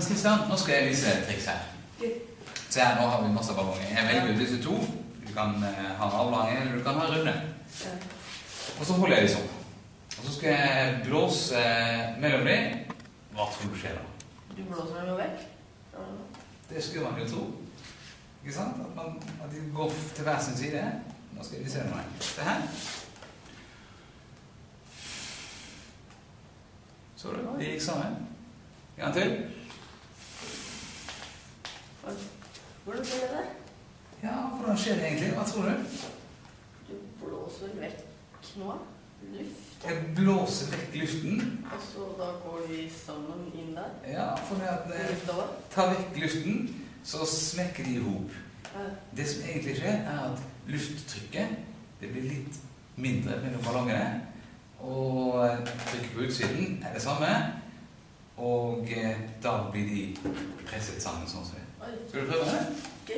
Men Kristian, nå skal jeg vise deg et triks her. Se her, nå har vi masse ballonger. Jeg velger ut disse to. Du kan eh, ha en avlang eller du kan ha runde. Og så holder jeg dem sånn. Og så skal jeg blåse mellom dem. Hva tror du skjer da? Du blåser dem jo vekk. Det skulle man jo tro. Ikke sant? At, man, at de går til hver sin side. Nå skal vi se noe. Se her. Så du? De gikk sammen. En gang til. Hvordan ble det? Ja, hvordan skjer det egentlig? Hva tror du? Du blåser vekk noe. Luft. Jeg blåser vekk luften. Og så da går vi sammen inn der. Ja, for det at når jeg tar vekk luften, så smekker de i hop. Ja. Det som egentlig skjer, er at lufttrykket det blir litt mindre mellom ballongene. Og trykket på utsiden er det samme. Og eh, da blir de presset sammen sånn som det. Skal du prøve det? ok.